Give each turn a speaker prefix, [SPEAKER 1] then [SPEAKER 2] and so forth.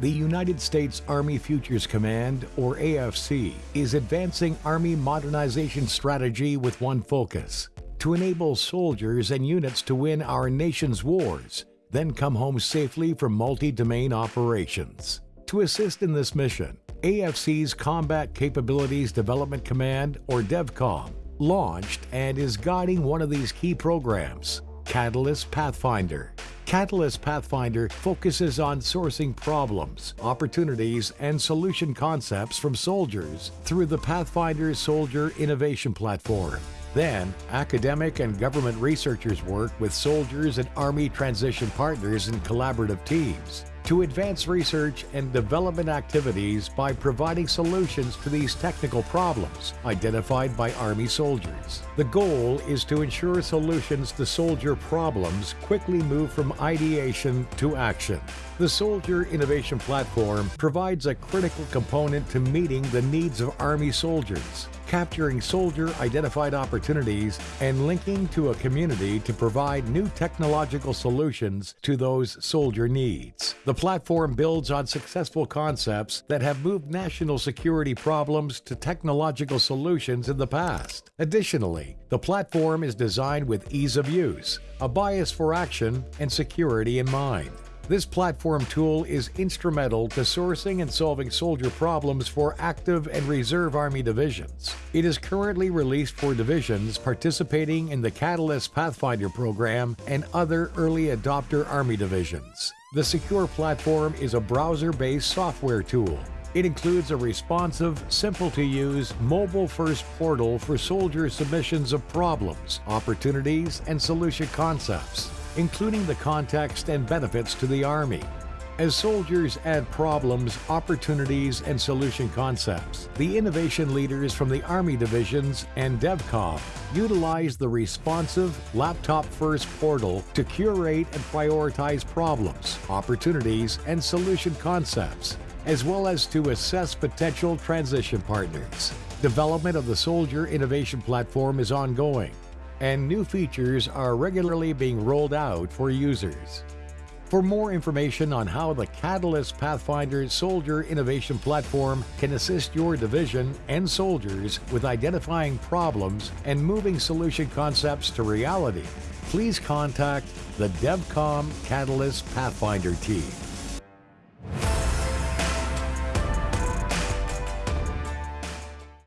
[SPEAKER 1] The United States Army Futures Command, or AFC, is advancing Army modernization strategy with one focus to enable soldiers and units to win our nation's wars, then come home safely from multi domain operations. To assist in this mission, AFC's Combat Capabilities Development Command, or DEVCOM, launched and is guiding one of these key programs, Catalyst Pathfinder. Catalyst Pathfinder focuses on sourcing problems, opportunities, and solution concepts from soldiers through the Pathfinder Soldier Innovation Platform. Then, academic and government researchers work with soldiers and Army transition partners in collaborative teams to advance research and development activities by providing solutions to these technical problems identified by Army soldiers. The goal is to ensure solutions to soldier problems quickly move from ideation to action. The Soldier Innovation Platform provides a critical component to meeting the needs of Army soldiers, capturing soldier-identified opportunities and linking to a community to provide new technological solutions to those soldier needs. The platform builds on successful concepts that have moved national security problems to technological solutions in the past. Additionally, the platform is designed with ease of use, a bias for action, and security in mind. This platform tool is instrumental to sourcing and solving soldier problems for active and reserve Army divisions. It is currently released for divisions participating in the Catalyst Pathfinder program and other early adopter Army divisions. The secure platform is a browser-based software tool it includes a responsive, simple to use, mobile first portal for soldier submissions of problems, opportunities, and solution concepts including the context and benefits to the Army. As soldiers add problems, opportunities, and solution concepts, the innovation leaders from the Army divisions and DEVCOM utilize the responsive, laptop-first portal to curate and prioritize problems, opportunities, and solution concepts, as well as to assess potential transition partners. Development of the Soldier Innovation Platform is ongoing, and new features are regularly being rolled out for users. For more information on how the Catalyst Pathfinder Soldier Innovation Platform can assist your division and soldiers with identifying problems and moving solution concepts to reality, please contact the DEVCOM Catalyst Pathfinder team.